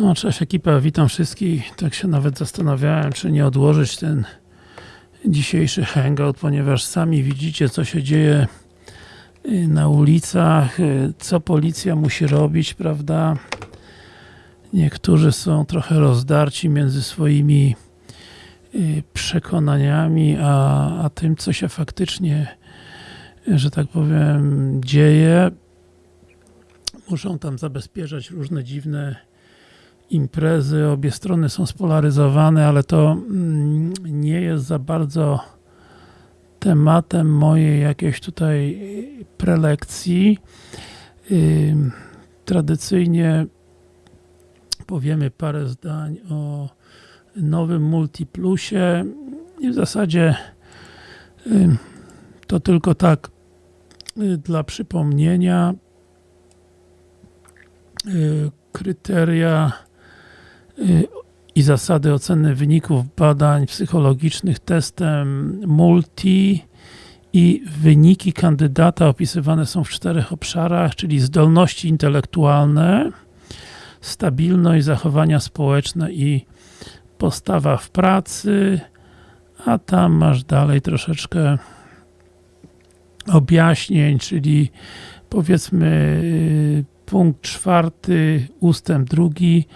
No, cześć ekipa, witam wszystkich. Tak się nawet zastanawiałem, czy nie odłożyć ten dzisiejszy hangout, ponieważ sami widzicie, co się dzieje y, na ulicach, y, co policja musi robić, prawda? Niektórzy są trochę rozdarci między swoimi y, przekonaniami, a, a tym, co się faktycznie, że tak powiem, dzieje. Muszą tam zabezpieczać różne dziwne imprezy, obie strony są spolaryzowane, ale to mm, nie jest za bardzo tematem mojej jakiejś tutaj prelekcji. Ym, Tradycyjnie powiemy parę zdań o nowym Multiplusie i w zasadzie ym, to tylko tak y, dla przypomnienia y, kryteria y, i zasady oceny wyników badań psychologicznych testem multi i wyniki kandydata opisywane są w czterech obszarach, czyli zdolności intelektualne, stabilność, zachowania społeczne i postawa w pracy, a tam masz dalej troszeczkę objaśnień, czyli powiedzmy y, punkt czwarty, ustęp drugi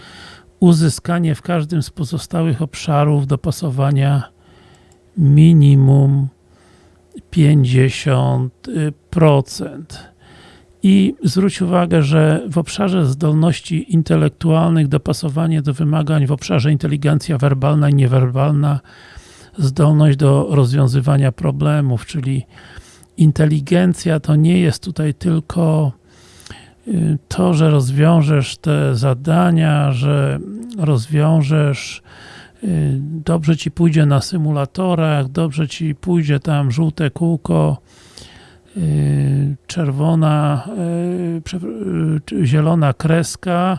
uzyskanie w każdym z pozostałych obszarów dopasowania minimum 50%. I zwróć uwagę, że w obszarze zdolności intelektualnych dopasowanie do wymagań w obszarze inteligencja werbalna i niewerbalna zdolność do rozwiązywania problemów, czyli inteligencja to nie jest tutaj tylko to, że rozwiążesz te zadania, że rozwiążesz y, dobrze Ci pójdzie na symulatorach, dobrze Ci pójdzie tam żółte kółko, y, czerwona, czy zielona kreska,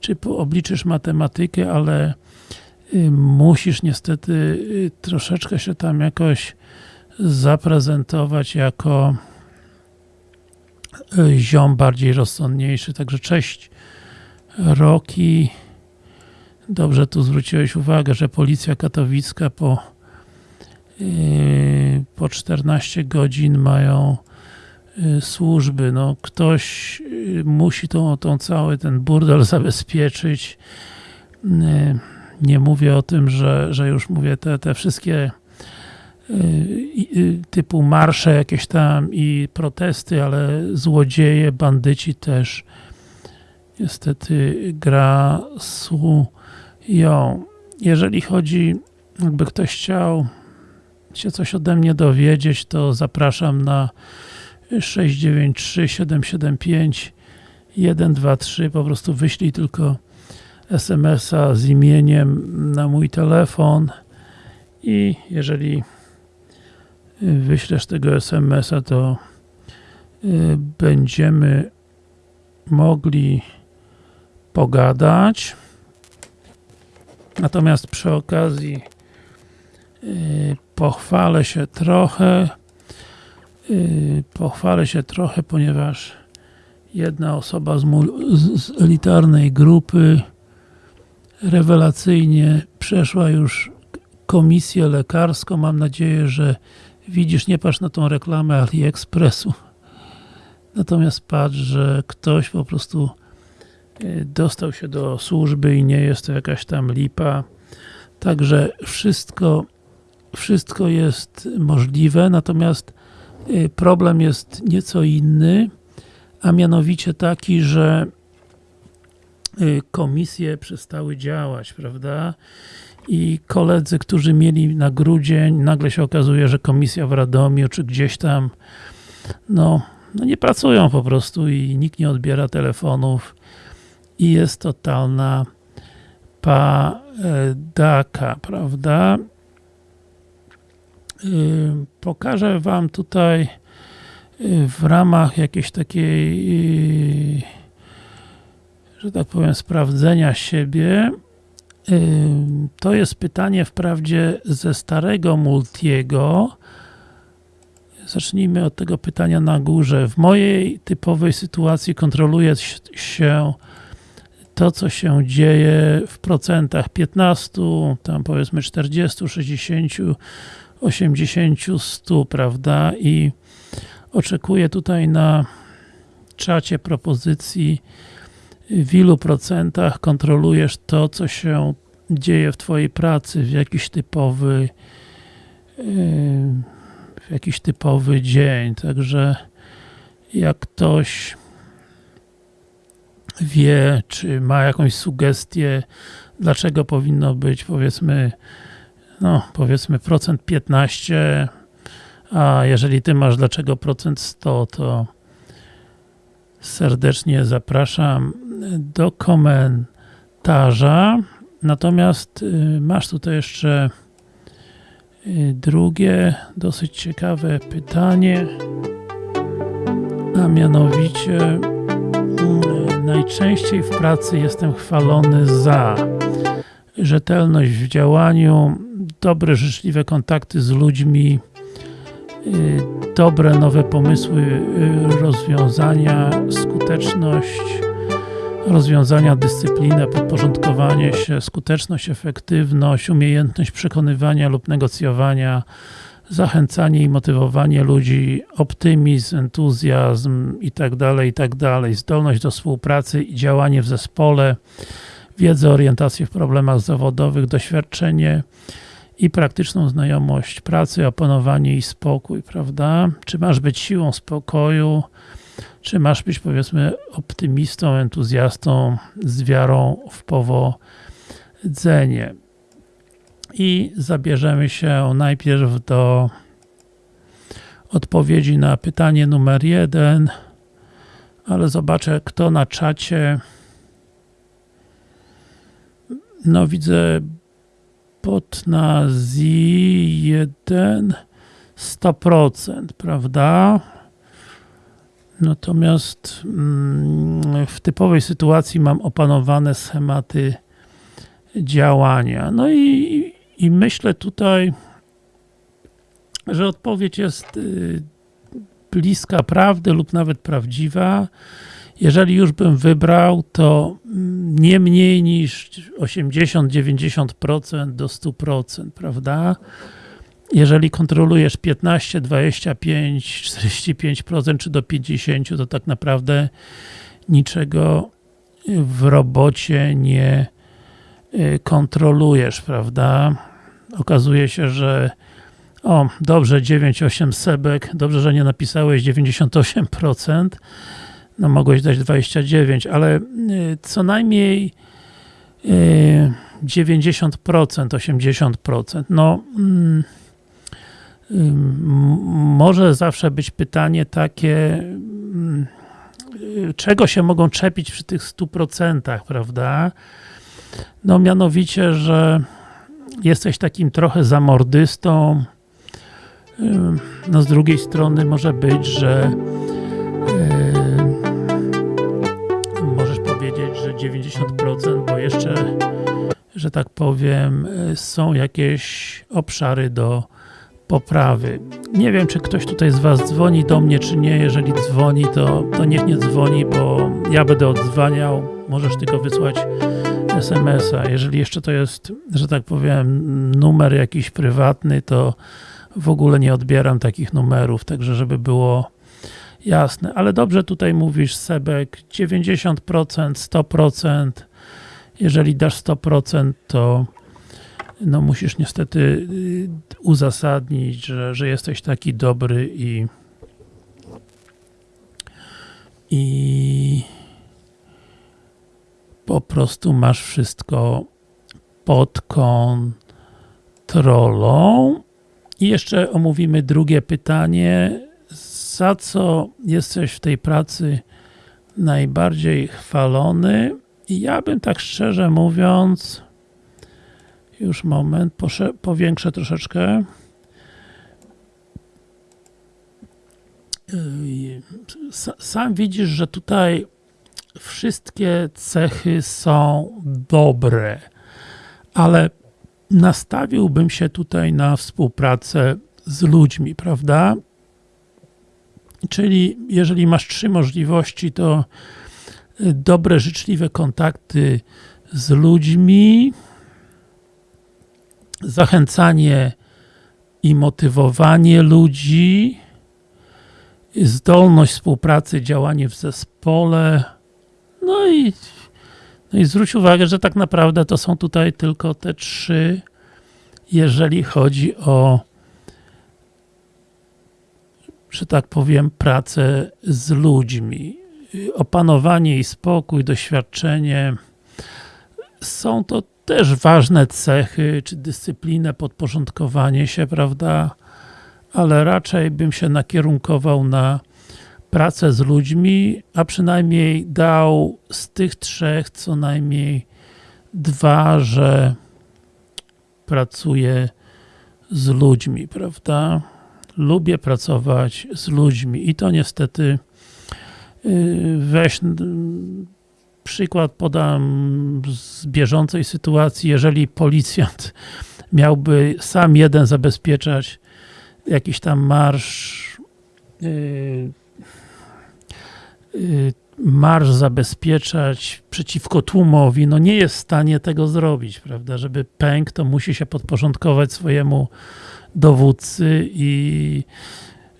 czy obliczysz matematykę, ale musisz niestety troszeczkę się tam jakoś zaprezentować jako ziom bardziej rozsądniejszy. Także cześć Roki. Dobrze tu zwróciłeś uwagę, że policja katowicka po yy, po 14 godzin mają yy, służby. No, ktoś yy, musi tą, tą cały ten burdel zabezpieczyć. Nie mówię o tym, że, że już mówię te, te wszystkie typu marsze jakieś tam i protesty, ale złodzieje, bandyci też niestety grasują. Jeżeli chodzi, jakby ktoś chciał się coś ode mnie dowiedzieć, to zapraszam na 693 775 123 po prostu wyślij tylko SMS-a z imieniem na mój telefon i jeżeli wyślesz tego SMS-a, to y, będziemy mogli pogadać. Natomiast przy okazji y, pochwalę się trochę y, pochwalę się trochę, ponieważ jedna osoba z, z elitarnej grupy rewelacyjnie przeszła już komisję lekarską. Mam nadzieję, że Widzisz, nie patrz na tą reklamę AliExpressu. Natomiast patrz, że ktoś po prostu e, dostał się do służby i nie jest to jakaś tam lipa. Także wszystko, wszystko jest możliwe, natomiast e, problem jest nieco inny, a mianowicie taki, że e, komisje przestały działać, prawda? I koledzy, którzy mieli na grudzień, nagle się okazuje, że komisja w Radomiu, czy gdzieś tam, no, no nie pracują po prostu i nikt nie odbiera telefonów i jest totalna padaka, prawda? Pokażę Wam tutaj w ramach jakiejś takiej że tak powiem, sprawdzenia siebie to jest pytanie wprawdzie ze starego Multiego. Zacznijmy od tego pytania na górze. W mojej typowej sytuacji kontroluje się to, co się dzieje w procentach 15, tam powiedzmy 40, 60, 80, 100, prawda? I oczekuję tutaj na czacie propozycji, w ilu procentach kontrolujesz to, co się dzieje w Twojej pracy, w jakiś typowy w jakiś typowy dzień, także jak ktoś wie, czy ma jakąś sugestię, dlaczego powinno być powiedzmy no powiedzmy procent 15, a jeżeli ty masz dlaczego procent 100, to serdecznie zapraszam do komentarza. Natomiast y, masz tutaj jeszcze y, drugie, dosyć ciekawe pytanie, a mianowicie y, najczęściej w pracy jestem chwalony za rzetelność w działaniu, dobre, życzliwe kontakty z ludźmi, dobre, nowe pomysły, rozwiązania, skuteczność, rozwiązania, dyscyplinę, podporządkowanie się, skuteczność, efektywność, umiejętność przekonywania lub negocjowania, zachęcanie i motywowanie ludzi, optymizm, entuzjazm i tak dalej, i tak zdolność do współpracy i działanie w zespole, wiedzę, orientację w problemach zawodowych, doświadczenie i praktyczną znajomość pracy, opanowanie i spokój, prawda? Czy masz być siłą spokoju, czy masz być powiedzmy optymistą, entuzjastą z wiarą w powodzenie. I zabierzemy się najpierw do odpowiedzi na pytanie numer jeden, ale zobaczę kto na czacie. No widzę pod na Z1 100%, prawda? Natomiast mm, w typowej sytuacji mam opanowane schematy działania. No i, i myślę tutaj, że odpowiedź jest y, bliska prawdy lub nawet prawdziwa. Jeżeli już bym wybrał, to mm, nie mniej niż 80-90% do 100%, prawda? Jeżeli kontrolujesz 15, 25, 45% czy do 50%, to tak naprawdę niczego w robocie nie y, kontrolujesz, prawda? Okazuje się, że o, dobrze, 9-8 sebek, dobrze, że nie napisałeś 98%, no mogłeś dać 29, ale y, co najmniej 90%, y, 80%, no mm, może zawsze być pytanie takie, czego się mogą czepić przy tych 100%, prawda? No mianowicie, że jesteś takim trochę zamordystą, no z drugiej strony może być, że yy, możesz powiedzieć, że 90%, bo jeszcze, że tak powiem, są jakieś obszary do poprawy. Nie wiem, czy ktoś tutaj z Was dzwoni do mnie, czy nie. Jeżeli dzwoni, to, to niech nie dzwoni, bo ja będę odzwaniał. Możesz tylko wysłać SMS-a. Jeżeli jeszcze to jest, że tak powiem, numer jakiś prywatny, to w ogóle nie odbieram takich numerów, także żeby było jasne. Ale dobrze tutaj mówisz, Sebek, 90%, 100%. Jeżeli dasz 100%, to no musisz niestety y, uzasadnić, że, że jesteś taki dobry i i po prostu masz wszystko pod kontrolą. I jeszcze omówimy drugie pytanie. Za co jesteś w tej pracy najbardziej chwalony? I ja bym tak szczerze mówiąc już moment, powiększę troszeczkę. Sam widzisz, że tutaj wszystkie cechy są dobre, ale nastawiłbym się tutaj na współpracę z ludźmi, prawda? Czyli jeżeli masz trzy możliwości, to dobre, życzliwe kontakty z ludźmi, zachęcanie i motywowanie ludzi, zdolność współpracy, działanie w zespole, no i, no i zwróć uwagę, że tak naprawdę to są tutaj tylko te trzy, jeżeli chodzi o że tak powiem, pracę z ludźmi. Opanowanie i spokój, doświadczenie są to też ważne cechy, czy dyscyplinę, podporządkowanie się, prawda? Ale raczej bym się nakierunkował na pracę z ludźmi, a przynajmniej dał z tych trzech co najmniej dwa, że pracuję z ludźmi, prawda? lubię pracować z ludźmi i to niestety y, weź przykład podam z bieżącej sytuacji, jeżeli policjant miałby sam jeden zabezpieczać jakiś tam marsz yy, yy, marsz zabezpieczać przeciwko tłumowi, no nie jest w stanie tego zrobić, prawda, żeby pęk, to musi się podporządkować swojemu dowódcy i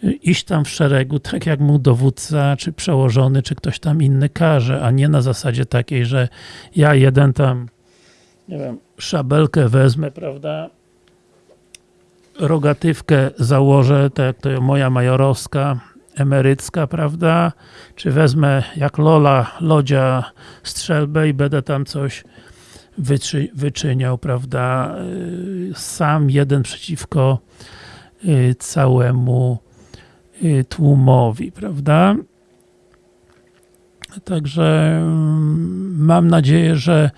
iść tam w szeregu, tak jak mu dowódca, czy przełożony, czy ktoś tam inny każe, a nie na zasadzie takiej, że ja jeden tam, nie wiem, szabelkę wezmę, prawda, rogatywkę założę, tak jak to moja majorowska, emerycka, prawda, czy wezmę jak Lola, Lodzia strzelbę i będę tam coś wyczy, wyczyniał, prawda, y, sam jeden przeciwko y, całemu tłumowi, prawda. Także mm, mam nadzieję, że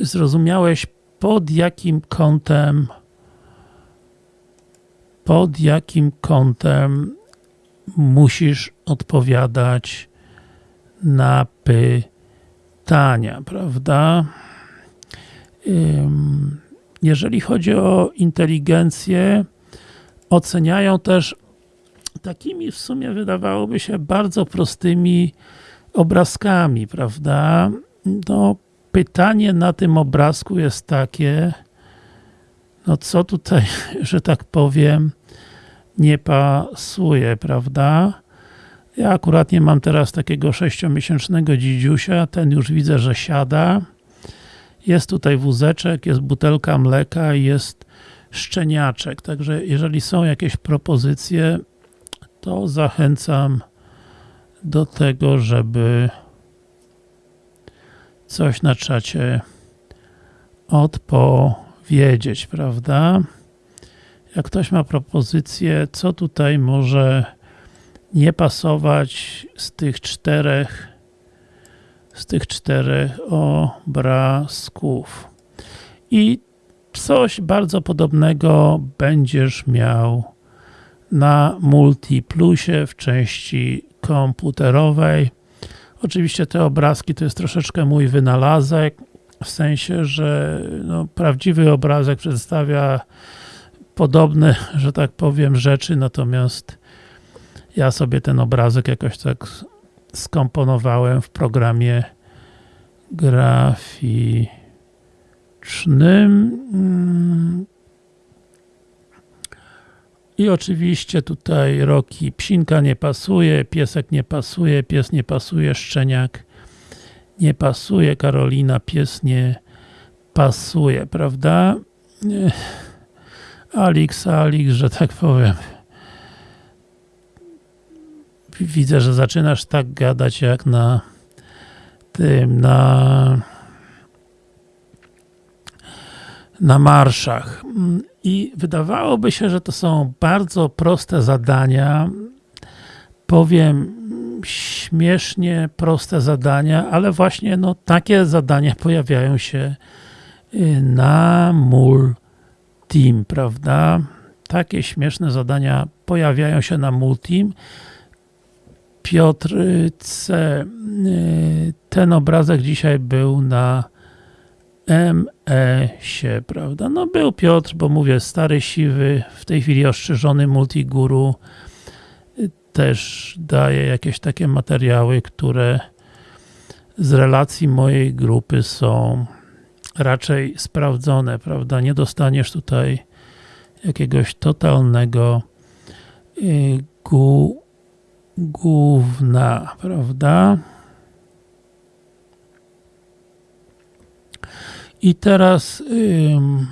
zrozumiałeś pod jakim kątem pod jakim kątem musisz odpowiadać na pytania, prawda? jeżeli chodzi o inteligencję, oceniają też takimi w sumie wydawałoby się bardzo prostymi obrazkami, prawda? No, pytanie na tym obrazku jest takie, no co tutaj, że tak powiem, nie pasuje, prawda? Ja akurat nie mam teraz takiego sześciomiesięcznego dzidziusia, ten już widzę, że siada. Jest tutaj wózeczek, jest butelka mleka i jest szczeniaczek. Także jeżeli są jakieś propozycje, to zachęcam do tego, żeby coś na czacie odpowiedzieć, prawda? Jak ktoś ma propozycję, co tutaj może nie pasować z tych czterech z tych czterech obrazków. I coś bardzo podobnego będziesz miał na Multiplusie w części komputerowej. Oczywiście te obrazki to jest troszeczkę mój wynalazek, w sensie, że no, prawdziwy obrazek przedstawia podobne, że tak powiem, rzeczy, natomiast ja sobie ten obrazek jakoś tak skomponowałem w programie graficznym. I oczywiście tutaj roki psinka nie pasuje, piesek nie pasuje, pies nie pasuje, szczeniak nie pasuje, Karolina, pies nie pasuje, prawda? Alix, Alix, że tak powiem widzę, że zaczynasz tak gadać jak na tym, na na marszach. I wydawałoby się, że to są bardzo proste zadania. Powiem śmiesznie proste zadania, ale właśnie no, takie zadania pojawiają się y, na Multim, prawda? Takie śmieszne zadania pojawiają się na Multim. Piotr C. Y, ten obrazek dzisiaj był na ME-sie, prawda? No był Piotr, bo mówię, stary, siwy, w tej chwili ostrzyżony multiguru y, też daje jakieś takie materiały, które z relacji mojej grupy są raczej sprawdzone, prawda? Nie dostaniesz tutaj jakiegoś totalnego y, gówna, prawda? I teraz ym,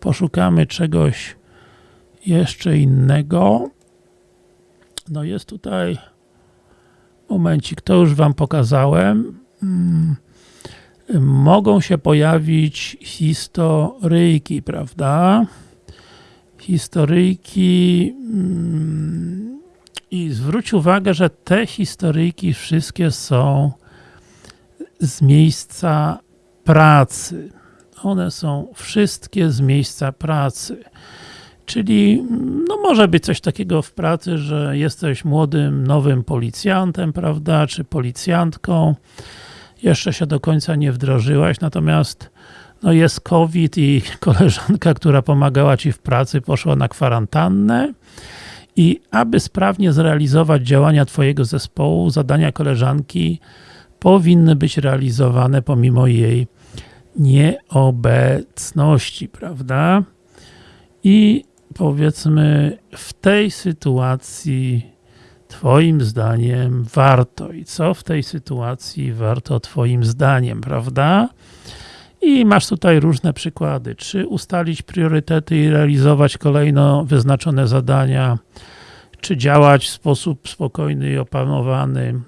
poszukamy czegoś jeszcze innego. No jest tutaj momencik, to już Wam pokazałem. Mm, mogą się pojawić historyjki, prawda? Historyjki i zwróć uwagę, że te historyjki wszystkie są z miejsca pracy. One są wszystkie z miejsca pracy. Czyli no może być coś takiego w pracy, że jesteś młodym, nowym policjantem, prawda, czy policjantką, jeszcze się do końca nie wdrożyłaś, natomiast no jest COVID i koleżanka, która pomagała Ci w pracy, poszła na kwarantannę i aby sprawnie zrealizować działania Twojego zespołu, zadania koleżanki powinny być realizowane pomimo jej nieobecności, prawda? I powiedzmy w tej sytuacji Twoim zdaniem warto i co w tej sytuacji warto Twoim zdaniem, prawda? I masz tutaj różne przykłady. Czy ustalić priorytety i realizować kolejno wyznaczone zadania, czy działać w sposób spokojny i opanowany,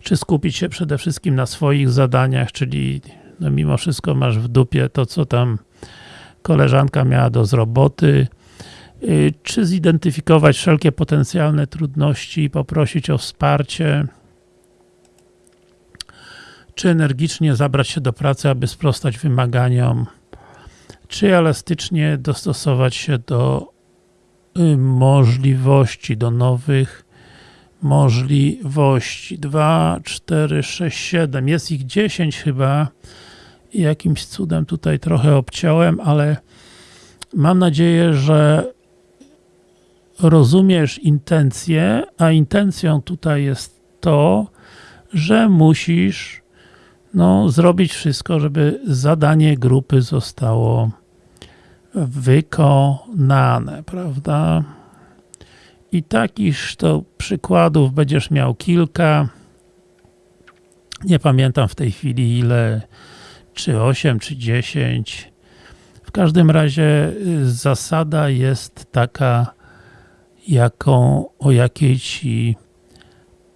czy skupić się przede wszystkim na swoich zadaniach, czyli no mimo wszystko masz w dupie to, co tam koleżanka miała do zroboty, y, czy zidentyfikować wszelkie potencjalne trudności i poprosić o wsparcie, czy energicznie zabrać się do pracy, aby sprostać wymaganiom, czy elastycznie dostosować się do y, możliwości, do nowych możliwości. 2, 4, 6, 7. Jest ich 10 chyba. Jakimś cudem tutaj trochę obciąłem, ale mam nadzieję, że rozumiesz intencję, a intencją tutaj jest to, że musisz no, zrobić wszystko, żeby zadanie grupy zostało wykonane, prawda? I takich to przykładów będziesz miał kilka. Nie pamiętam w tej chwili ile, czy 8, czy 10. W każdym razie y, zasada jest taka, jaką, o jakiej Ci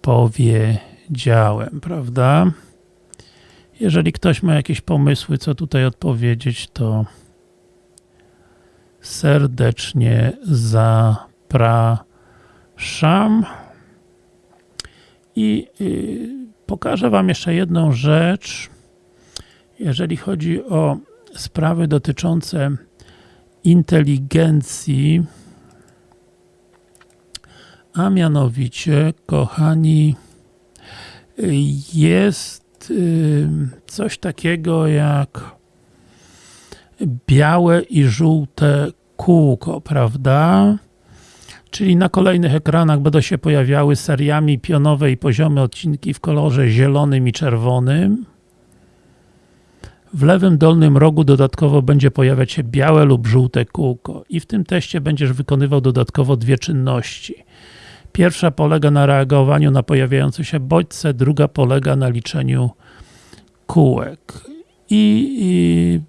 powiedziałem, prawda? Jeżeli ktoś ma jakieś pomysły, co tutaj odpowiedzieć, to serdecznie zapraszam. I y, pokażę Wam jeszcze jedną rzecz. Jeżeli chodzi o sprawy dotyczące inteligencji, a mianowicie, kochani, jest y, coś takiego jak białe i żółte kółko, prawda? Czyli na kolejnych ekranach będą się pojawiały seriami pionowe i poziome odcinki w kolorze zielonym i czerwonym. W lewym dolnym rogu dodatkowo będzie pojawiać się białe lub żółte kółko i w tym teście będziesz wykonywał dodatkowo dwie czynności. Pierwsza polega na reagowaniu na pojawiające się bodźce, druga polega na liczeniu kółek. I, i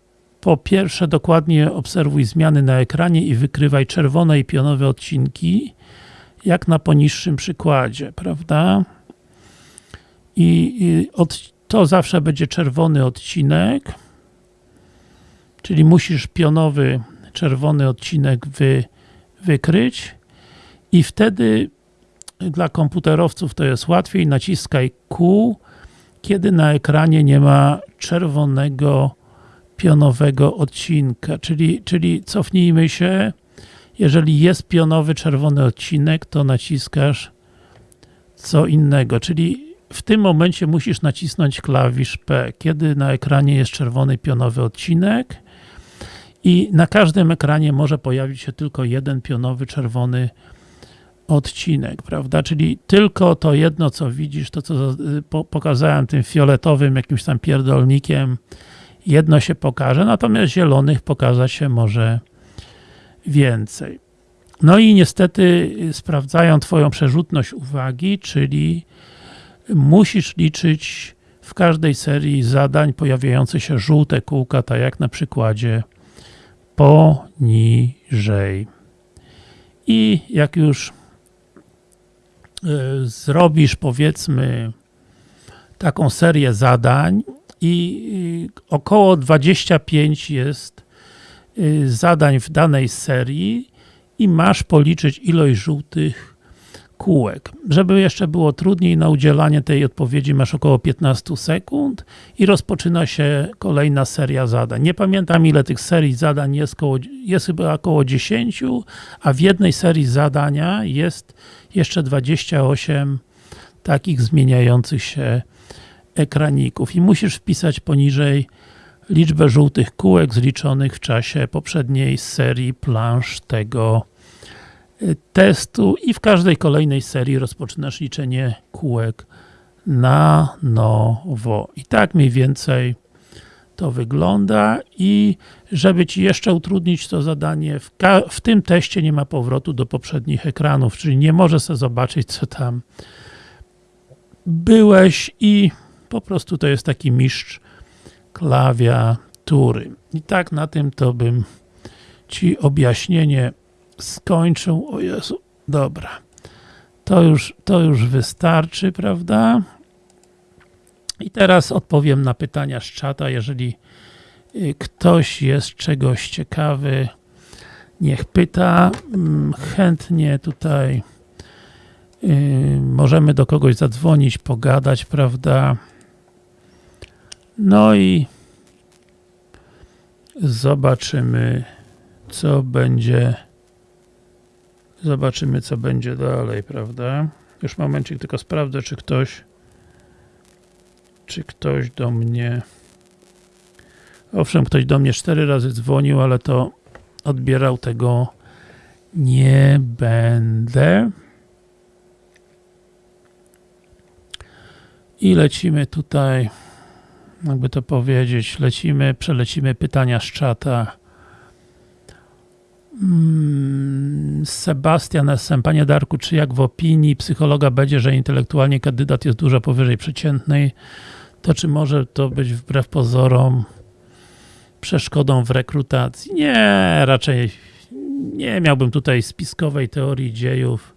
po pierwsze dokładnie obserwuj zmiany na ekranie i wykrywaj czerwone i pionowe odcinki, jak na poniższym przykładzie, prawda? I, i od, to zawsze będzie czerwony odcinek, czyli musisz pionowy, czerwony odcinek wy, wykryć i wtedy dla komputerowców to jest łatwiej, naciskaj Q, kiedy na ekranie nie ma czerwonego pionowego odcinka, czyli, czyli cofnijmy się, jeżeli jest pionowy czerwony odcinek, to naciskasz co innego, czyli w tym momencie musisz nacisnąć klawisz P, kiedy na ekranie jest czerwony pionowy odcinek. I na każdym ekranie może pojawić się tylko jeden pionowy czerwony odcinek, prawda? Czyli tylko to jedno, co widzisz, to co y, po, pokazałem tym fioletowym jakimś tam pierdolnikiem, jedno się pokaże, natomiast zielonych pokazać się może więcej. No i niestety y, sprawdzają Twoją przerzutność uwagi, czyli musisz liczyć w każdej serii zadań pojawiające się żółte kółka, tak jak na przykładzie poniżej. I jak już y, zrobisz powiedzmy taką serię zadań i y, około 25 jest y, zadań w danej serii i masz policzyć ilość żółtych kółek. Żeby jeszcze było trudniej na udzielanie tej odpowiedzi masz około 15 sekund i rozpoczyna się kolejna seria zadań. Nie pamiętam ile tych serii zadań jest, koło, jest chyba około 10, a w jednej serii zadania jest jeszcze 28 takich zmieniających się ekraników i musisz wpisać poniżej liczbę żółtych kółek zliczonych w czasie poprzedniej serii plansz tego testu i w każdej kolejnej serii rozpoczynasz liczenie kółek na nowo. I tak mniej więcej to wygląda i żeby Ci jeszcze utrudnić to zadanie, w, w tym teście nie ma powrotu do poprzednich ekranów, czyli nie możesz sobie zobaczyć, co tam byłeś i po prostu to jest taki mistrz klawiatury. I tak na tym to bym Ci objaśnienie skończył. O Jezu, dobra. To już, to już wystarczy, prawda? I teraz odpowiem na pytania z czata. Jeżeli y, ktoś jest czegoś ciekawy, niech pyta. Mm, chętnie tutaj yy, możemy do kogoś zadzwonić, pogadać, prawda? No i zobaczymy, co będzie Zobaczymy, co będzie dalej, prawda? Już momencik, tylko sprawdzę, czy ktoś czy ktoś do mnie owszem, ktoś do mnie cztery razy dzwonił, ale to odbierał tego nie będę. I lecimy tutaj, jakby to powiedzieć, lecimy, przelecimy pytania z czata. Mm, Sebastian S.M. Panie Darku, czy jak w opinii psychologa będzie, że intelektualnie kandydat jest dużo powyżej przeciętnej, to czy może to być wbrew pozorom przeszkodą w rekrutacji? Nie, raczej nie miałbym tutaj spiskowej teorii dziejów,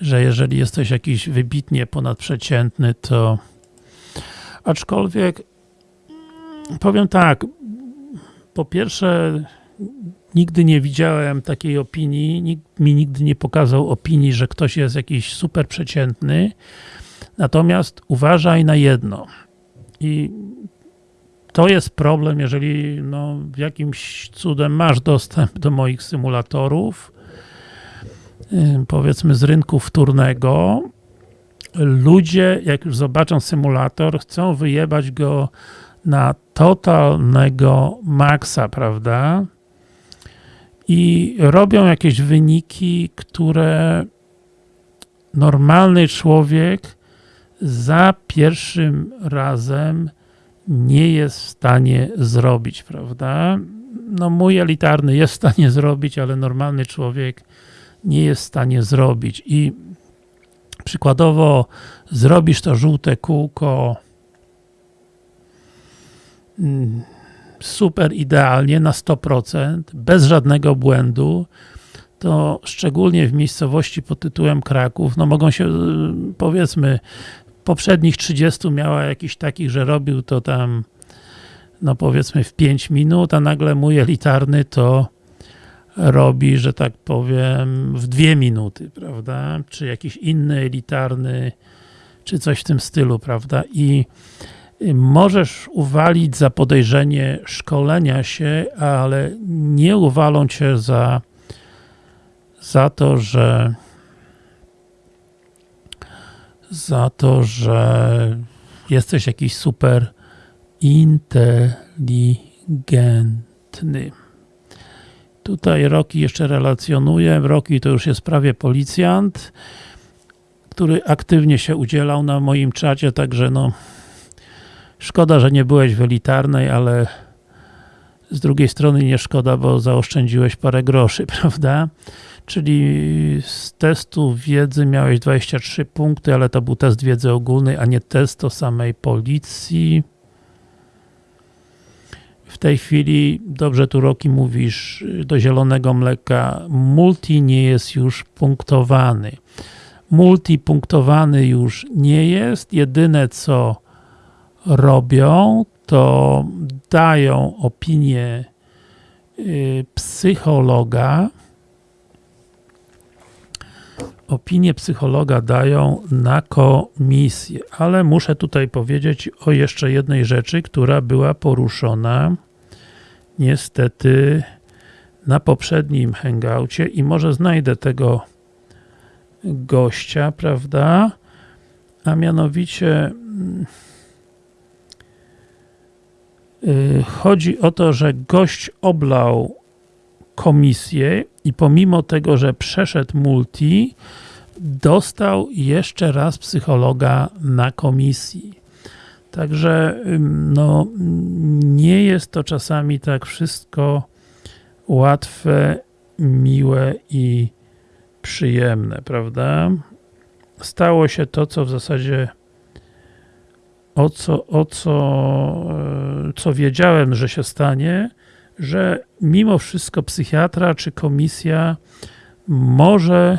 że jeżeli jesteś jakiś wybitnie ponadprzeciętny, to aczkolwiek powiem tak, po pierwsze nigdy nie widziałem takiej opinii, nikt mi nigdy nie pokazał opinii, że ktoś jest jakiś super przeciętny. Natomiast uważaj na jedno. I to jest problem, jeżeli no, jakimś cudem masz dostęp do moich symulatorów, powiedzmy z rynku wtórnego, ludzie, jak już zobaczą symulator, chcą wyjebać go na totalnego maksa, prawda? i robią jakieś wyniki, które normalny człowiek za pierwszym razem nie jest w stanie zrobić, prawda? No mój elitarny jest w stanie zrobić, ale normalny człowiek nie jest w stanie zrobić i przykładowo zrobisz to żółte kółko. Mm, super idealnie na 100%, bez żadnego błędu, to szczególnie w miejscowości pod tytułem Kraków, no mogą się, y, powiedzmy, poprzednich 30 miała jakiś takich, że robił to tam, no powiedzmy w 5 minut, a nagle mój elitarny to robi, że tak powiem, w 2 minuty, prawda? Czy jakiś inny elitarny, czy coś w tym stylu, prawda? I możesz uwalić za podejrzenie szkolenia się, ale nie uwalą cię za, za to, że za to, że jesteś jakiś super inteligentny. Tutaj Roki jeszcze relacjonuje. Roki to już jest prawie policjant, który aktywnie się udzielał na moim czacie, także no szkoda, że nie byłeś w elitarnej, ale z drugiej strony nie szkoda, bo zaoszczędziłeś parę groszy, prawda? Czyli z testu wiedzy miałeś 23 punkty, ale to był test wiedzy ogólnej, a nie test o samej policji. W tej chwili, dobrze tu Roki mówisz, do zielonego mleka, multi nie jest już punktowany. Multi punktowany już nie jest, jedyne co robią, to dają opinię y, psychologa, opinię psychologa dają na komisję, ale muszę tutaj powiedzieć o jeszcze jednej rzeczy, która była poruszona niestety na poprzednim hangoucie i może znajdę tego gościa, prawda? A mianowicie yy, chodzi o to, że gość oblał komisję i pomimo tego, że przeszedł multi, dostał jeszcze raz psychologa na komisji. Także no, nie jest to czasami tak wszystko łatwe, miłe i przyjemne, prawda? Stało się to, co w zasadzie o co, o co, e, co wiedziałem, że się stanie, że mimo wszystko psychiatra czy komisja może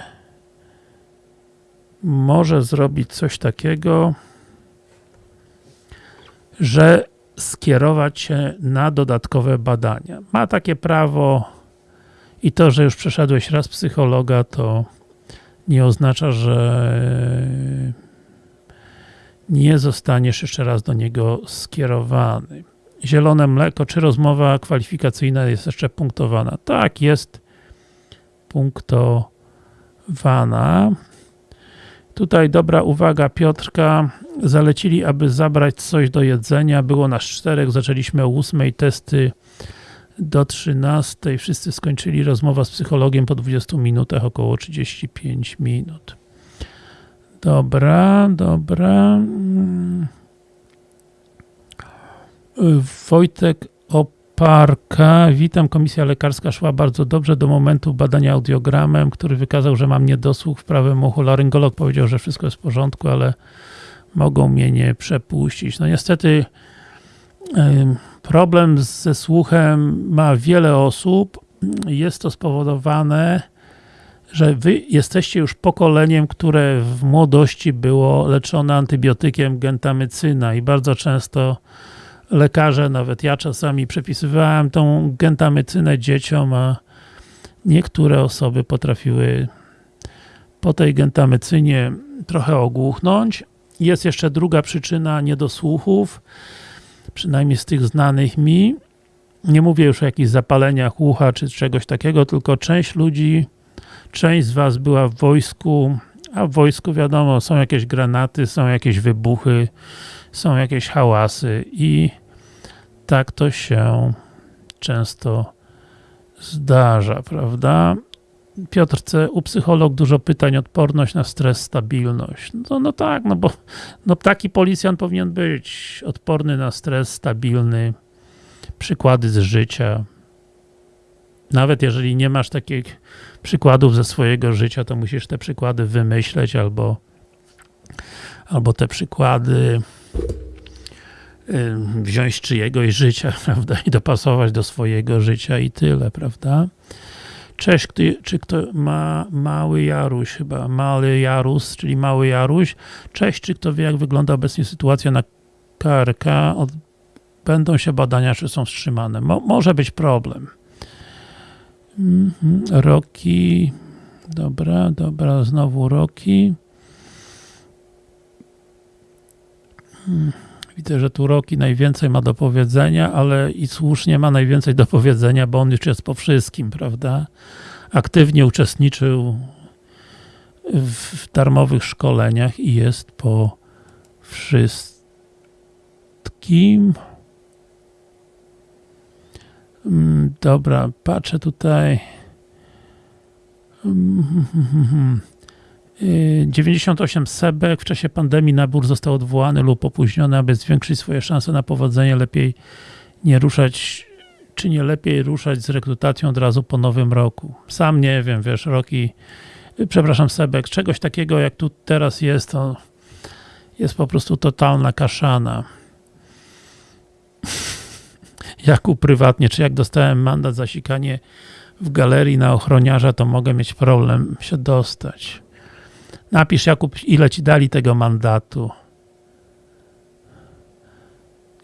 może zrobić coś takiego, że skierować się na dodatkowe badania. Ma takie prawo i to, że już przeszedłeś raz psychologa, to nie oznacza, że nie zostaniesz jeszcze raz do niego skierowany. Zielone mleko, czy rozmowa kwalifikacyjna jest jeszcze punktowana? Tak, jest punktowana. Tutaj dobra uwaga Piotrka, zalecili, aby zabrać coś do jedzenia, było nas czterech, zaczęliśmy o 8, testy do 13, wszyscy skończyli rozmowa z psychologiem po 20 minutach, około 35 minut. Dobra, dobra. Wojtek Oparka. Witam, komisja lekarska szła bardzo dobrze do momentu badania audiogramem, który wykazał, że mam niedosłuch w prawym uchu. Laryngolog powiedział, że wszystko jest w porządku, ale mogą mnie nie przepuścić. No niestety problem ze słuchem ma wiele osób. Jest to spowodowane że wy jesteście już pokoleniem, które w młodości było leczone antybiotykiem gentamycyna i bardzo często lekarze, nawet ja czasami przepisywałem tą gentamycynę dzieciom, a niektóre osoby potrafiły po tej gentamycynie trochę ogłuchnąć. Jest jeszcze druga przyczyna niedosłuchów, przynajmniej z tych znanych mi. Nie mówię już o jakichś zapaleniach ucha czy czegoś takiego, tylko część ludzi Część z Was była w wojsku, a w wojsku wiadomo, są jakieś granaty, są jakieś wybuchy, są jakieś hałasy i tak to się często zdarza, prawda? Piotrce, u psycholog dużo pytań, odporność na stres, stabilność. No, no tak, no bo no taki policjant powinien być odporny na stres, stabilny, przykłady z życia. Nawet jeżeli nie masz takich przykładów ze swojego życia, to musisz te przykłady wymyśleć albo, albo te przykłady wziąć czyjegoś życia, prawda, i dopasować do swojego życia i tyle, prawda. Cześć, czy kto ma mały Jaruś chyba, mały Jarus, czyli mały Jaruś. Cześć, czy kto wie jak wygląda obecnie sytuacja na KRK? Będą się badania, czy są wstrzymane. Mo może być problem. Mhm. Roki. Dobra, dobra, znowu Roki. Hmm. Widzę, że tu Roki najwięcej ma do powiedzenia, ale i słusznie ma najwięcej do powiedzenia, bo on już jest po wszystkim, prawda? Aktywnie uczestniczył w darmowych szkoleniach i jest po wszystkim. Mm, Dobra, patrzę tutaj. Mm, y, 98 sebek. W czasie pandemii nabór został odwołany lub opóźniony, aby zwiększyć swoje szanse na powodzenie. Lepiej nie ruszać, czy nie lepiej ruszać z rekrutacją od razu po nowym roku? Sam nie wiem, wiesz, Roki, y, przepraszam, Sebek, czegoś takiego jak tu teraz jest, to jest po prostu totalna kaszana. Jakub prywatnie, czy jak dostałem mandat za sikanie w galerii na ochroniarza, to mogę mieć problem się dostać. Napisz Jakub, ile ci dali tego mandatu.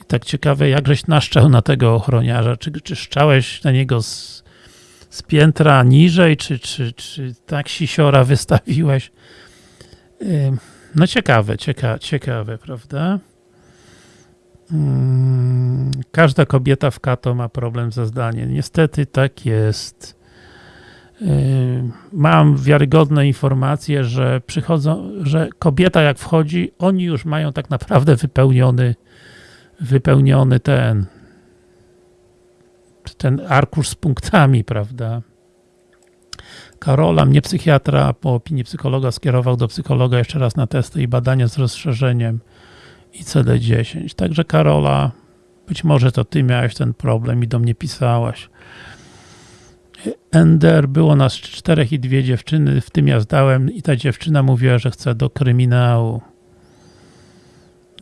I tak ciekawe, jak żeś naszczał na tego ochroniarza. Czy, czy szczałeś na niego z, z piętra niżej, czy, czy, czy tak sisiora wystawiłeś? No ciekawe, cieka, ciekawe, prawda? Każda kobieta w kato ma problem ze zdaniem. Niestety tak jest. Yy, Mam wiarygodne informacje, że przychodzą, że kobieta jak wchodzi, oni już mają tak naprawdę wypełniony wypełniony ten ten arkusz z punktami, prawda? Karola, mnie psychiatra po opinii psychologa skierował do psychologa jeszcze raz na testy i badania z rozszerzeniem ICD-10. Także Karola, być może to ty miałeś ten problem i do mnie pisałaś. Ender, było nas czterech i dwie dziewczyny, w tym ja zdałem i ta dziewczyna mówiła, że chce do kryminału.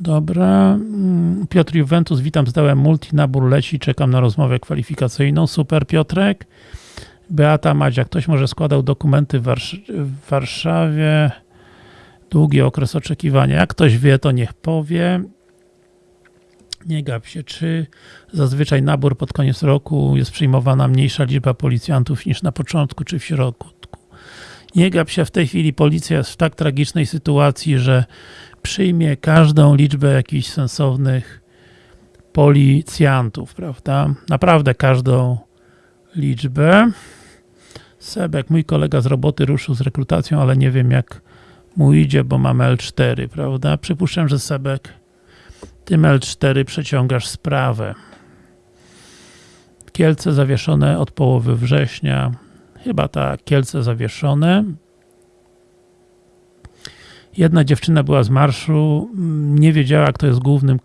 Dobra. Mm, Piotr Juventus, witam, zdałem multi, nabór leci, czekam na rozmowę kwalifikacyjną. Super Piotrek. Beata Madzia, ktoś może składał dokumenty w, Warsz- w Warszawie. Długi okres oczekiwania. Jak ktoś wie, to niech powie. Nie gap się, czy zazwyczaj nabór pod koniec roku jest przyjmowana mniejsza liczba policjantów niż na początku, czy w środku. Nie gap się, w tej chwili policja jest w tak tragicznej sytuacji, że przyjmie każdą liczbę jakichś sensownych policjantów, prawda? Naprawdę każdą liczbę. Sebek, mój kolega z roboty ruszył z rekrutacją, ale nie wiem jak mu idzie, bo mam L4, prawda? Przypuszczam, że Sebek tym L4 przeciągasz sprawę. Kielce zawieszone od połowy września. Chyba tak, Kielce zawieszone. Jedna dziewczyna była z marszu, nie wiedziała, kto jest głównym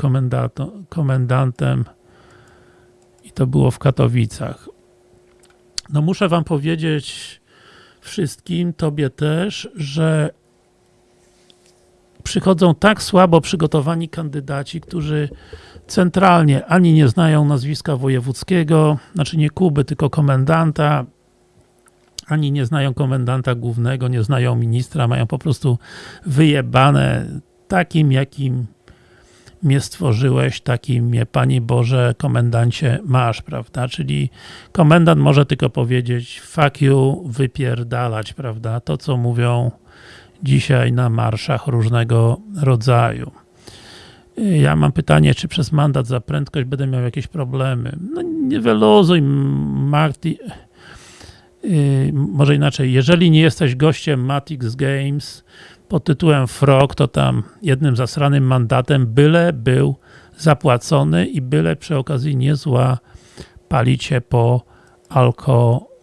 komendantem i to było w Katowicach. No muszę wam powiedzieć wszystkim, tobie też, że przychodzą tak słabo przygotowani kandydaci, którzy centralnie ani nie znają nazwiska wojewódzkiego, znaczy nie Kuby, tylko komendanta, ani nie znają komendanta głównego, nie znają ministra, mają po prostu wyjebane takim, jakim mnie stworzyłeś, takim mnie, Panie Boże, komendancie masz, prawda? Czyli komendant może tylko powiedzieć fuck you, wypierdalać, prawda? To, co mówią dzisiaj na marszach różnego rodzaju. Ja mam pytanie, czy przez mandat za prędkość będę miał jakieś problemy? No nie wyluzuj, Marty. Yy, może inaczej, jeżeli nie jesteś gościem Matix Games pod tytułem Frog, to tam jednym zasranym mandatem byle był zapłacony i byle przy okazji nie zła palicie po alkoholu.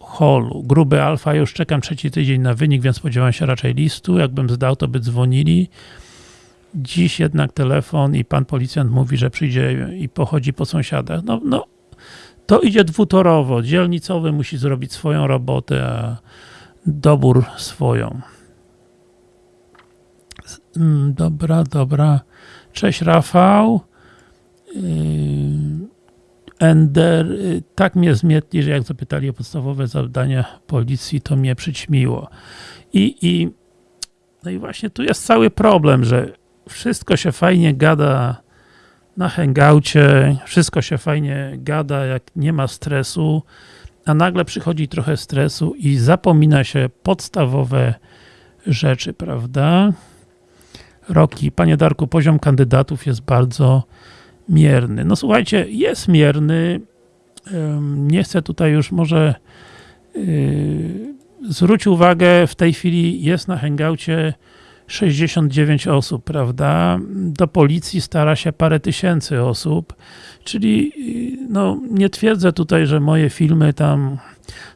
Gruby alfa, już czekam trzeci tydzień na wynik, więc spodziewam się raczej listu. Jakbym zdał, to by dzwonili. Dziś jednak telefon i pan policjant mówi, że przyjdzie i pochodzi po sąsiadach. No, no to idzie dwutorowo. Dzielnicowy musi zrobić swoją robotę, a dobór swoją. Mm, Dobra, dobra. Cześć Rafał. Yy, Ender, yy, tak mnie zmietli, że jak zapytali o podstawowe zadania policji, to mnie przyćmiło. I, i, no i właśnie tu jest cały problem, że wszystko się fajnie gada na hangoucie, wszystko się fajnie gada, jak nie ma stresu, a nagle przychodzi trochę stresu i zapomina się podstawowe rzeczy, prawda? Roki, panie Darku, poziom kandydatów jest bardzo mierny. No słuchajcie, jest mierny. Nie chcę tutaj już może yy, zwróć uwagę, w tej chwili jest na hangoucie 69 osób, prawda? Do policji stara się parę tysięcy osób, czyli no, nie twierdzę tutaj, że moje filmy tam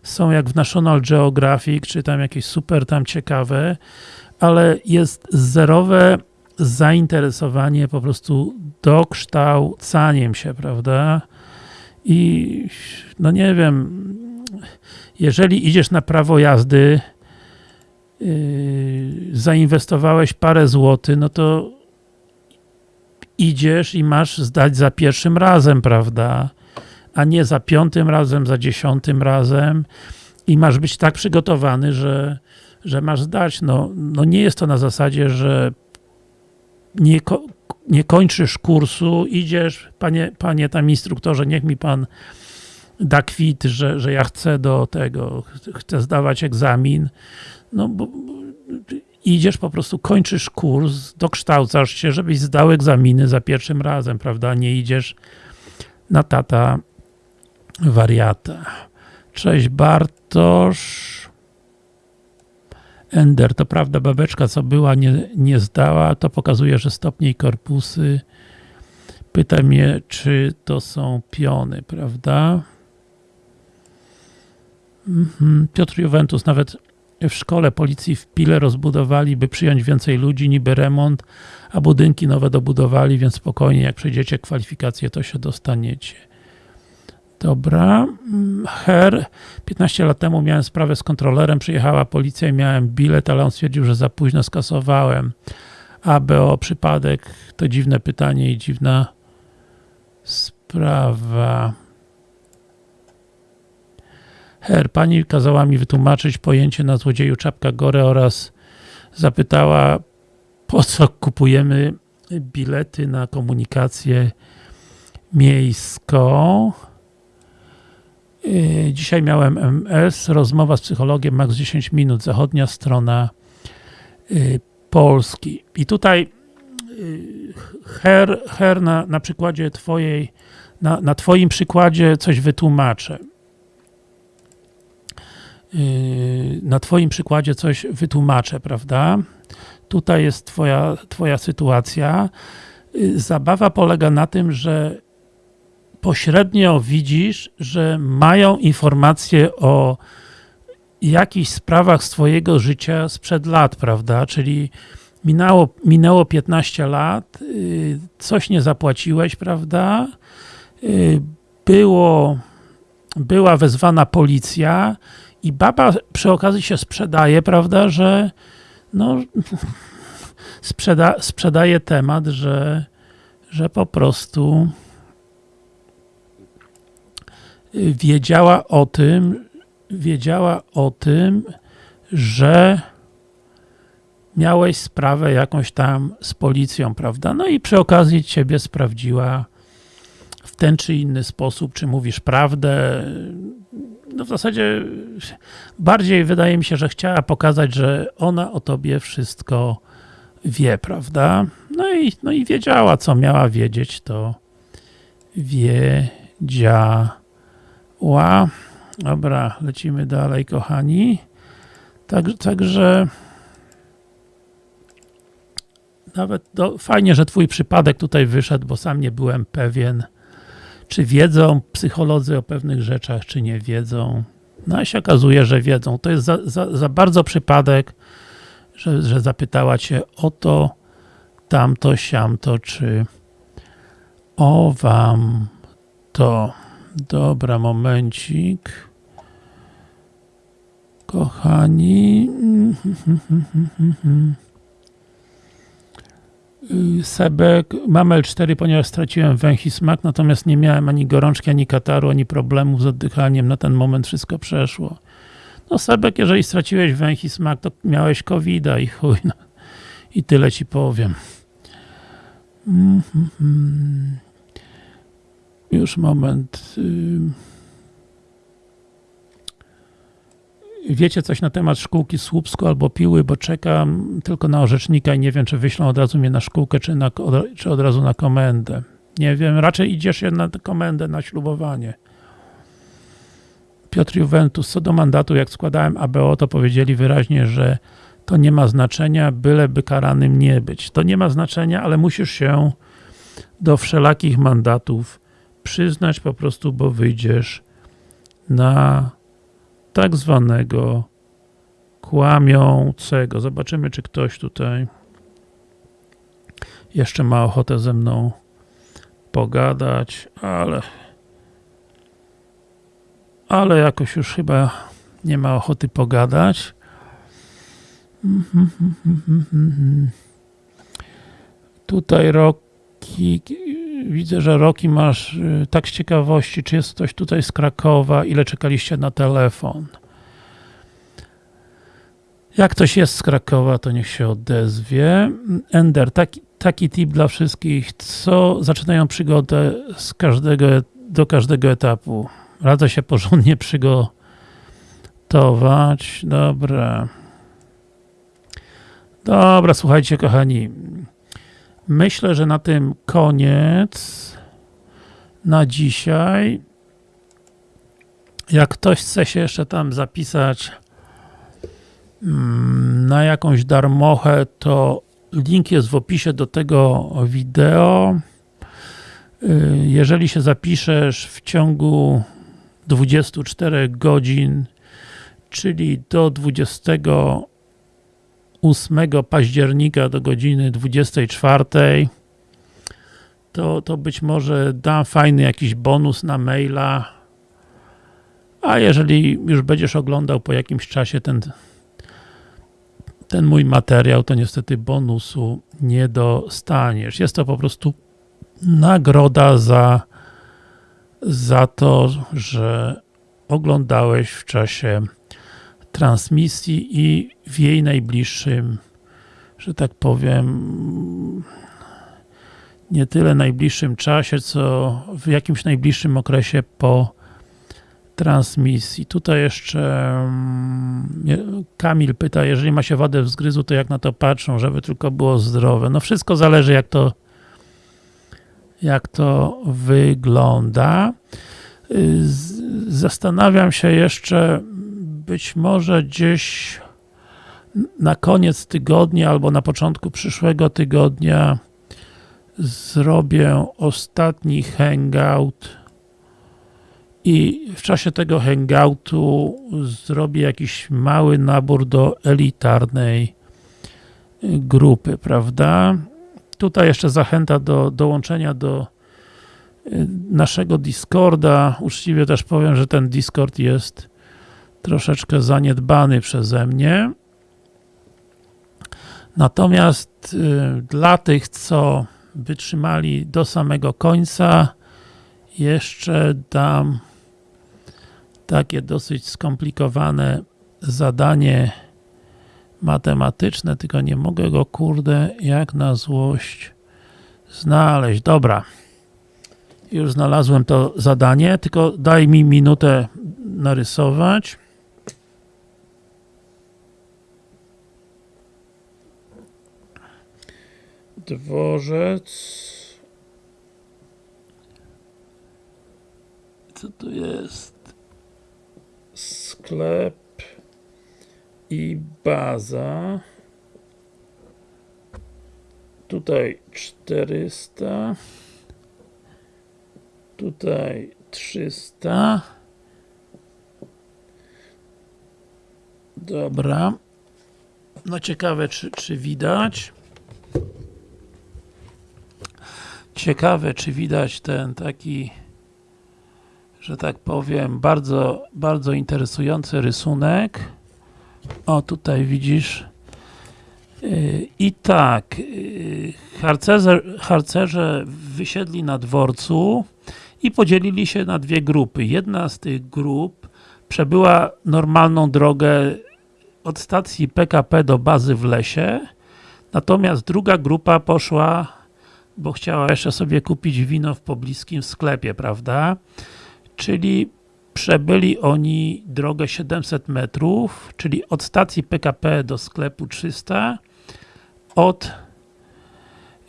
są jak w National Geographic, czy tam jakieś super tam ciekawe, ale jest zerowe zainteresowanie po prostu dokształcaniem się, prawda? I no nie wiem, jeżeli idziesz na prawo jazdy, yy, zainwestowałeś parę złotych, no to idziesz i masz zdać za pierwszym razem, prawda? A nie za piątym razem, za dziesiątym razem i masz być tak przygotowany, że, że masz zdać. No, no nie jest to na zasadzie, że nie, ko nie kończysz kursu, idziesz, panie, panie tam instruktorze, niech mi pan da kwit, że, że ja chcę do tego, chcę zdawać egzamin, no bo idziesz po prostu, kończysz kurs, dokształcasz się, żebyś zdał egzaminy za pierwszym razem, prawda? Nie idziesz na tata wariata. Cześć Bartosz. Ender, to prawda, babeczka co była, nie, nie zdała, to pokazuje, że stopnie i korpusy. Pyta mnie, czy to są piony, prawda? Mhm. Piotr Juventus, nawet w szkole policji w Pile rozbudowali, by przyjąć więcej ludzi, niby remont, a budynki nowe dobudowali, więc spokojnie, jak przejdziecie kwalifikacje, to się dostaniecie. Dobra. Her, 15 lat temu miałem sprawę z kontrolerem, przyjechała policja i miałem bilet, ale on stwierdził, że za późno skasowałem. ABO, przypadek, to dziwne pytanie i dziwna sprawa. Her, pani kazała mi wytłumaczyć pojęcie na złodzieju czapka gore oraz zapytała, po co kupujemy bilety na komunikację miejską. Yy, dzisiaj miałem MS, rozmowa z psychologiem, max 10 minut, zachodnia strona yy, Polski. I tutaj yy, Her, her na, na przykładzie twojej, na, na twoim przykładzie coś wytłumaczę. Na twoim przykładzie coś wytłumaczę, prawda? Tutaj jest twoja, twoja sytuacja. Zabawa polega na tym, że pośrednio widzisz, że mają informacje o jakichś sprawach z twojego życia sprzed lat, prawda? Czyli minęło, minęło 15 lat, y, coś nie zapłaciłeś, prawda? Y, było, była wezwana policja i baba przy okazji się sprzedaje, prawda, że no, sprzeda, sprzedaje temat, że, że po prostu wiedziała o tym, wiedziała o tym, że miałeś sprawę jakąś tam z policją, prawda? No i przy okazji ciebie sprawdziła w ten czy inny sposób, czy mówisz prawdę. No w zasadzie bardziej wydaje mi się, że chciała pokazać, że ona o tobie wszystko wie, prawda? No i, no i wiedziała, co miała wiedzieć, to wiedziała. Ła. Dobra, lecimy dalej, kochani. Tak, także nawet do, fajnie, że twój przypadek tutaj wyszedł, bo sam nie byłem pewien, czy wiedzą psycholodzy o pewnych rzeczach, czy nie wiedzą. No i się okazuje, że wiedzą. To jest za, za, za bardzo przypadek, że, że zapytała cię o to, tamto, siamto, czy o wam to. Dobra, momencik. Kochani. Sebek, mam L4, ponieważ straciłem węch i smak, natomiast nie miałem ani gorączki, ani kataru, ani problemów z oddychaniem. Na ten moment wszystko przeszło. No Sebek, jeżeli straciłeś węch i smak, to miałeś covid i chuj. No. I tyle ci powiem. Mm -hmm. Już moment. Wiecie coś na temat szkółki Słupsku albo Piły, bo czekam tylko na orzecznika i nie wiem, czy wyślą od razu mnie na szkółkę, czy, na, czy od razu na komendę. Nie wiem, raczej idziesz na komendę, na ślubowanie. Piotr Juventus, co do mandatu, jak składałem ABO, to powiedzieli wyraźnie, że to nie ma znaczenia, byleby karanym nie być. To nie ma znaczenia, ale musisz się do wszelakich mandatów przyznać po prostu, bo wyjdziesz na tak zwanego kłamiącego. Zobaczymy, czy ktoś tutaj jeszcze ma ochotę ze mną pogadać, ale ale jakoś już chyba nie ma ochoty pogadać. Tutaj Roki, widzę, że Roki masz y, tak z ciekawości, czy jest ktoś tutaj z Krakowa, ile czekaliście na telefon. Jak ktoś jest z Krakowa, to niech się odezwie. Ender, taki, taki tip dla wszystkich, co zaczynają przygodę z każdego, do każdego etapu. Radzę się porządnie przygotować. Dobra. Dobra, słuchajcie kochani. Myślę, że na tym koniec na dzisiaj. Jak ktoś chce się jeszcze tam zapisać mm, na jakąś darmochę, to link jest w opisie do tego wideo. Y, jeżeli się zapiszesz w ciągu 24 godzin, czyli do 28 października do godziny 24, to, to być może dam fajny jakiś bonus na maila, a jeżeli już będziesz oglądał po jakimś czasie ten, ten mój materiał, to niestety bonusu nie dostaniesz. Jest to po prostu nagroda za za to, że oglądałeś w czasie transmisji i w jej najbliższym, że tak powiem, nie tyle najbliższym czasie, co w jakimś najbliższym okresie po transmisji. Tutaj jeszcze mm, Kamil pyta, jeżeli ma się wadę wzgryzu, to jak na to patrzą, żeby tylko było zdrowe. No wszystko zależy jak to jak to wygląda. Zastanawiam się jeszcze, być może gdzieś na koniec tygodnia albo na początku przyszłego tygodnia zrobię ostatni hangout i w czasie tego hangoutu zrobię jakiś mały nabór do elitarnej grupy, prawda? Tutaj jeszcze zachęta do dołączenia do y, naszego Discorda. Uczciwie też powiem, że ten Discord jest troszeczkę zaniedbany przeze mnie. Natomiast y, dla tych, co wytrzymali do samego końca, jeszcze dam takie dosyć skomplikowane zadanie matematyczne, tylko nie mogę go, kurde, jak na złość znaleźć. Dobra. Już znalazłem to zadanie, tylko daj mi minutę narysować. Dworzec. Co to jest? Sklep i baza. Tutaj 400 tutaj 300 dobra. No ciekawe czy, czy widać ciekawe czy widać ten taki że tak powiem bardzo, bardzo interesujący rysunek o, tutaj widzisz. Y, I tak, y, harcerze, harcerze wysiedli na dworcu i podzielili się na dwie grupy. Jedna z tych grup przebyła normalną drogę od stacji PKP do bazy w lesie, natomiast druga grupa poszła, bo chciała jeszcze sobie kupić wino w pobliskim sklepie, prawda? Czyli Przebyli oni drogę 700 metrów, czyli od stacji PKP do sklepu 300, od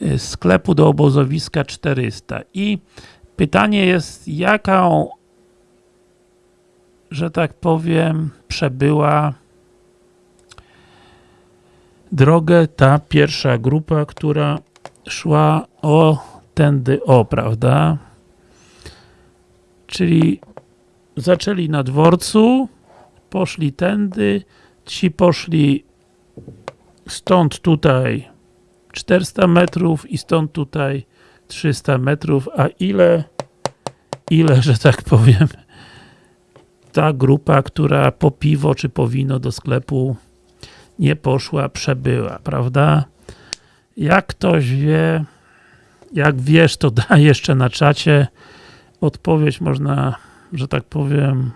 y, sklepu do obozowiska 400. I pytanie jest, jaką, że tak powiem, przebyła drogę ta pierwsza grupa, która szła o tędy o, prawda? Czyli zaczęli na dworcu, poszli tędy, ci poszli stąd tutaj 400 metrów i stąd tutaj 300 metrów, a ile, ile, że tak powiem, ta grupa, która po piwo czy po wino do sklepu nie poszła, przebyła, prawda? Jak ktoś wie, jak wiesz, to daj jeszcze na czacie. Odpowiedź można, że tak powiem,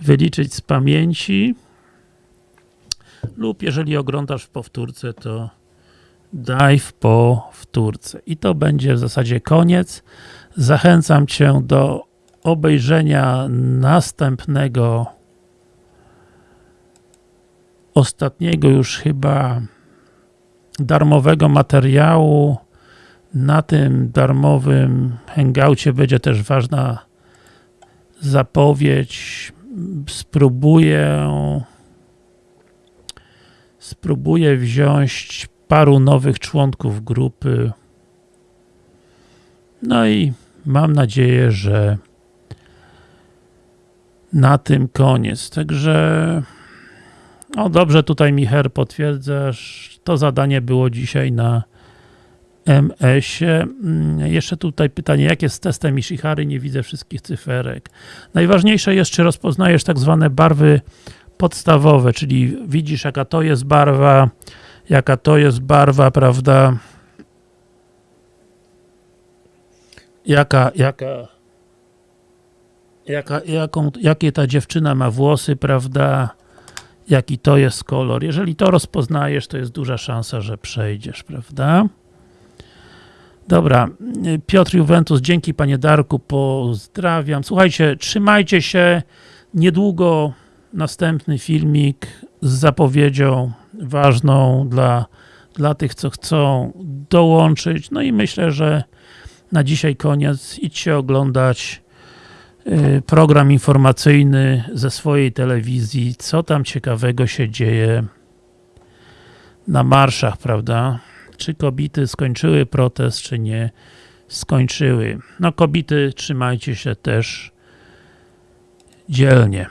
wyliczyć z pamięci. Lub jeżeli oglądasz w powtórce, to daj w powtórce. I to będzie w zasadzie koniec. Zachęcam Cię do obejrzenia następnego ostatniego już chyba darmowego materiału. Na tym darmowym hangoucie będzie też ważna zapowiedź. Spróbuję spróbuję wziąć paru nowych członków grupy. No i mam nadzieję, że na tym koniec. Także no dobrze, tutaj Micher potwierdzasz, to zadanie było dzisiaj na MS-ie. Mm, Jeszcze tutaj pytanie, jak jest z testem Ishihary? Nie widzę wszystkich cyferek. Najważniejsze jest, czy rozpoznajesz tak zwane barwy podstawowe, czyli widzisz jaka to jest barwa, jaka to jest barwa, prawda? Jaka, jaka, jaka, jaką, jakie ta dziewczyna ma włosy, prawda? Jaki to jest kolor. Jeżeli to rozpoznajesz, to jest duża szansa, że przejdziesz, prawda? Dobra, Piotr Juventus, dzięki panie Darku, pozdrawiam. Słuchajcie, trzymajcie się, niedługo następny filmik z zapowiedzią ważną dla, dla tych, co chcą dołączyć. No i myślę, że na dzisiaj koniec. Idźcie oglądać program informacyjny ze swojej telewizji, co tam ciekawego się dzieje na marszach, prawda? Czy kobiety skończyły protest, czy nie skończyły. No kobiety, trzymajcie się też dzielnie.